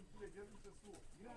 Let's get into the. Yeah.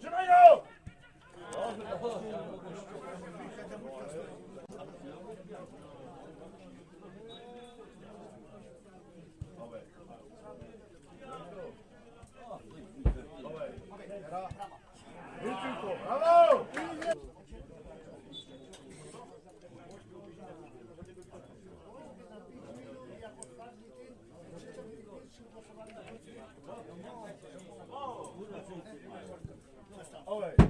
준호요! Olha essa.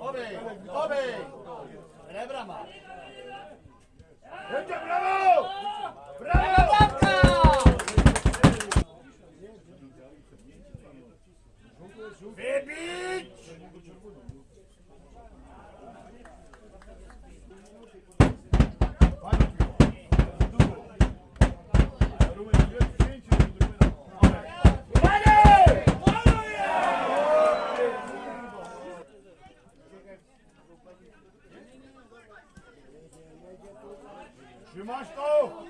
Obe! Obe! Rebrama! Trzymasz to!